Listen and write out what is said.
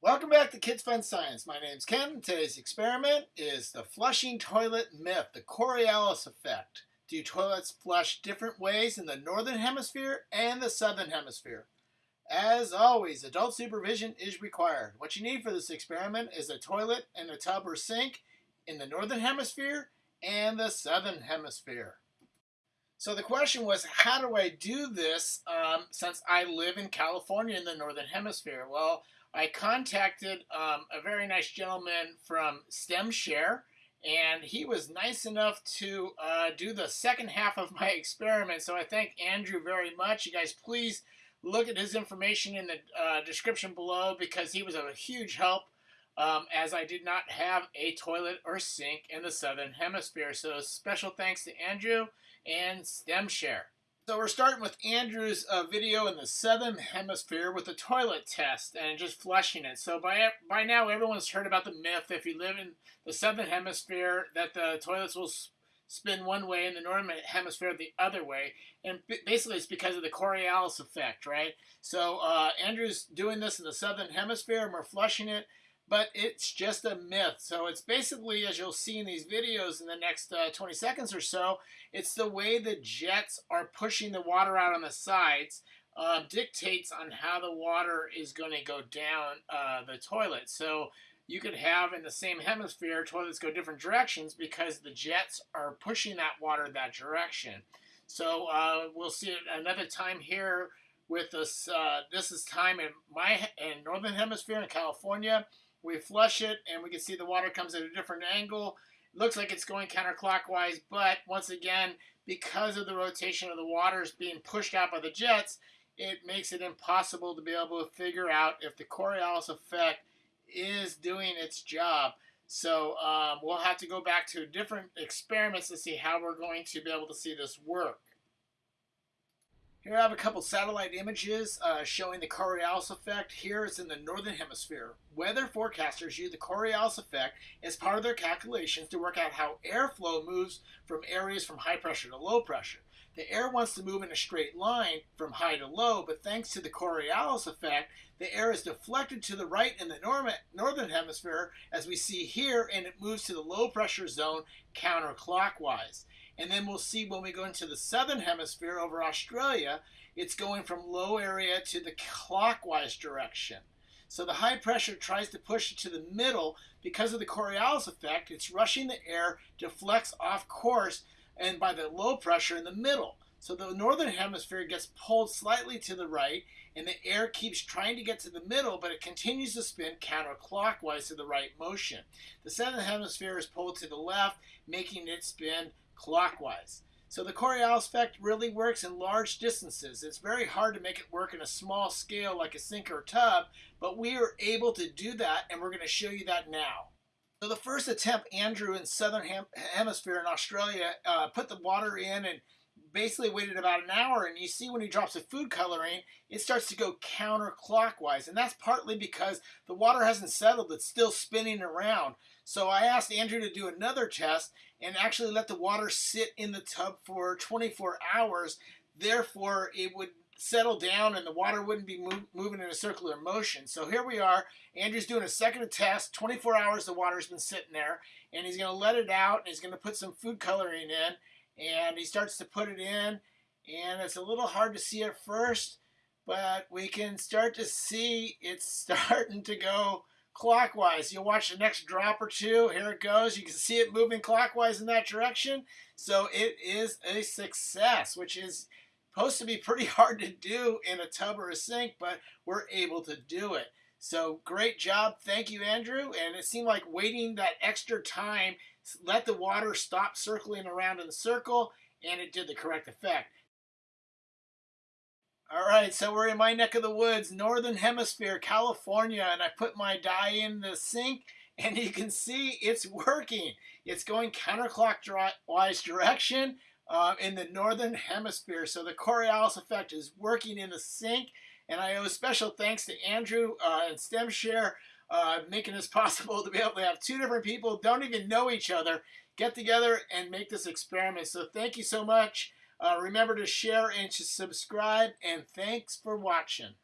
Welcome back to Kids Fun Science. My name's Ken. Today's experiment is the flushing toilet myth, the Coriolis effect. Do toilets flush different ways in the northern hemisphere and the southern hemisphere? As always, adult supervision is required. What you need for this experiment is a toilet and a tub or sink in the northern hemisphere and the southern hemisphere. So the question was, how do I do this um, since I live in California in the northern hemisphere? Well, I contacted um, a very nice gentleman from StemShare, and he was nice enough to uh, do the second half of my experiment. So I thank Andrew very much. You guys, please look at his information in the uh, description below because he was a huge help um, as I did not have a toilet or sink in the southern hemisphere. So special thanks to Andrew and StemShare. So we're starting with Andrew's uh, video in the southern hemisphere with the toilet test and just flushing it. So by by now everyone's heard about the myth if you live in the southern hemisphere that the toilets will spin one way and the northern hemisphere the other way. And basically it's because of the Coriolis effect, right? So uh, Andrew's doing this in the southern hemisphere and we're flushing it but it's just a myth. So it's basically, as you'll see in these videos in the next uh, 20 seconds or so, it's the way the jets are pushing the water out on the sides uh, dictates on how the water is going to go down uh, the toilet. So you could have in the same hemisphere toilets go different directions because the jets are pushing that water that direction. So uh, we'll see it another time here with this. Uh, this is time in my in northern hemisphere in California. We flush it and we can see the water comes at a different angle. It looks like it's going counterclockwise, but once again, because of the rotation of the waters being pushed out by the jets, it makes it impossible to be able to figure out if the Coriolis effect is doing its job. So um, we'll have to go back to different experiments to see how we're going to be able to see this work. Here I have a couple satellite images uh, showing the Coriolis effect. Here it's in the northern hemisphere. Weather forecasters use the Coriolis effect as part of their calculations to work out how airflow moves from areas from high pressure to low pressure. The air wants to move in a straight line from high to low, but thanks to the Coriolis effect, the air is deflected to the right in the northern hemisphere, as we see here, and it moves to the low pressure zone counterclockwise. And then we'll see when we go into the southern hemisphere over Australia, it's going from low area to the clockwise direction. So the high pressure tries to push it to the middle because of the Coriolis effect. It's rushing the air, deflects off course, and by the low pressure in the middle. So the northern hemisphere gets pulled slightly to the right, and the air keeps trying to get to the middle, but it continues to spin counterclockwise to the right motion. The southern hemisphere is pulled to the left, making it spin clockwise. So the Coriolis effect really works in large distances. It's very hard to make it work in a small scale like a sink or tub, but we are able to do that, and we're going to show you that now. So the first attempt, Andrew in Southern Hem Hemisphere in Australia uh, put the water in and basically waited about an hour and you see when he drops the food coloring it starts to go counterclockwise. And that's partly because the water hasn't settled it's still spinning around. So I asked Andrew to do another test and actually let the water sit in the tub for 24 hours. Therefore it would settle down and the water wouldn't be move, moving in a circular motion. So here we are. Andrew's doing a second test. 24 hours the water's been sitting there and he's going to let it out and he's going to put some food coloring in and he starts to put it in and it's a little hard to see at first but we can start to see it's starting to go clockwise. You'll watch the next drop or two. Here it goes. You can see it moving clockwise in that direction. So it is a success, which is supposed to be pretty hard to do in a tub or a sink, but we're able to do it. So great job. Thank you, Andrew. And it seemed like waiting that extra time let the water stop circling around in the circle, and it did the correct effect. All right, so we're in my neck of the woods, Northern Hemisphere, California, and I put my dye in the sink, and you can see it's working. It's going counterclockwise direction uh, in the Northern Hemisphere. So the Coriolis effect is working in the sink, and I owe special thanks to Andrew uh, and StemShare uh, making this possible to be able to have two different people don't even know each other get together and make this experiment. So thank you so much. Uh, remember to share and to subscribe, and thanks for watching.